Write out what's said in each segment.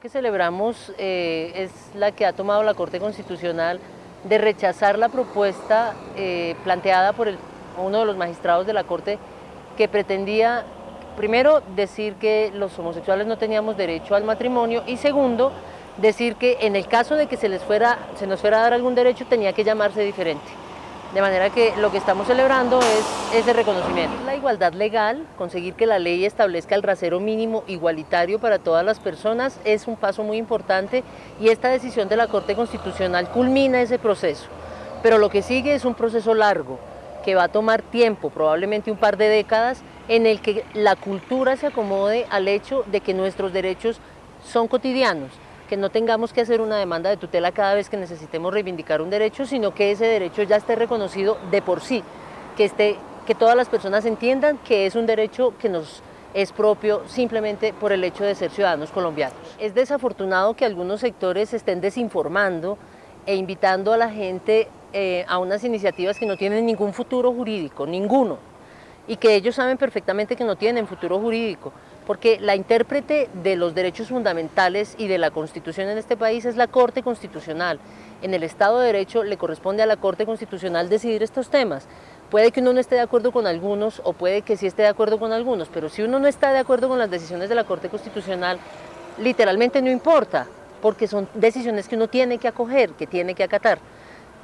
que celebramos eh, es la que ha tomado la Corte Constitucional de rechazar la propuesta eh, planteada por uno de los magistrados de la Corte que pretendía, primero, decir que los homosexuales no teníamos derecho al matrimonio y segundo, decir que en el caso de que se, les fuera, se nos fuera a dar algún derecho tenía que llamarse diferente. De manera que lo que estamos celebrando es ese reconocimiento. La igualdad legal, conseguir que la ley establezca el rasero mínimo igualitario para todas las personas es un paso muy importante y esta decisión de la Corte Constitucional culmina ese proceso. Pero lo que sigue es un proceso largo que va a tomar tiempo, probablemente un par de décadas, en el que la cultura se acomode al hecho de que nuestros derechos son cotidianos, que no tengamos que hacer una demanda de tutela cada vez que necesitemos reivindicar un derecho, sino que ese derecho ya esté reconocido de por sí, que, esté, que todas las personas entiendan que es un derecho que nos es propio simplemente por el hecho de ser ciudadanos colombianos. Es desafortunado que algunos sectores estén desinformando e invitando a la gente eh, a unas iniciativas que no tienen ningún futuro jurídico, ninguno, y que ellos saben perfectamente que no tienen futuro jurídico porque la intérprete de los derechos fundamentales y de la Constitución en este país es la Corte Constitucional. En el Estado de Derecho le corresponde a la Corte Constitucional decidir estos temas. Puede que uno no esté de acuerdo con algunos o puede que sí esté de acuerdo con algunos, pero si uno no está de acuerdo con las decisiones de la Corte Constitucional, literalmente no importa, porque son decisiones que uno tiene que acoger, que tiene que acatar.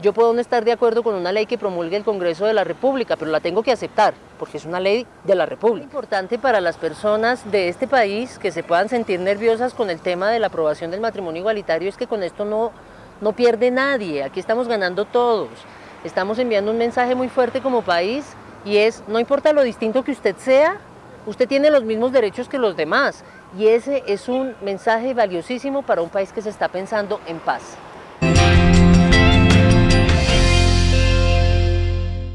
Yo puedo no estar de acuerdo con una ley que promulgue el Congreso de la República, pero la tengo que aceptar, porque es una ley de la República. Es importante para las personas de este país que se puedan sentir nerviosas con el tema de la aprobación del matrimonio igualitario es que con esto no, no pierde nadie, aquí estamos ganando todos. Estamos enviando un mensaje muy fuerte como país y es, no importa lo distinto que usted sea, usted tiene los mismos derechos que los demás y ese es un mensaje valiosísimo para un país que se está pensando en paz.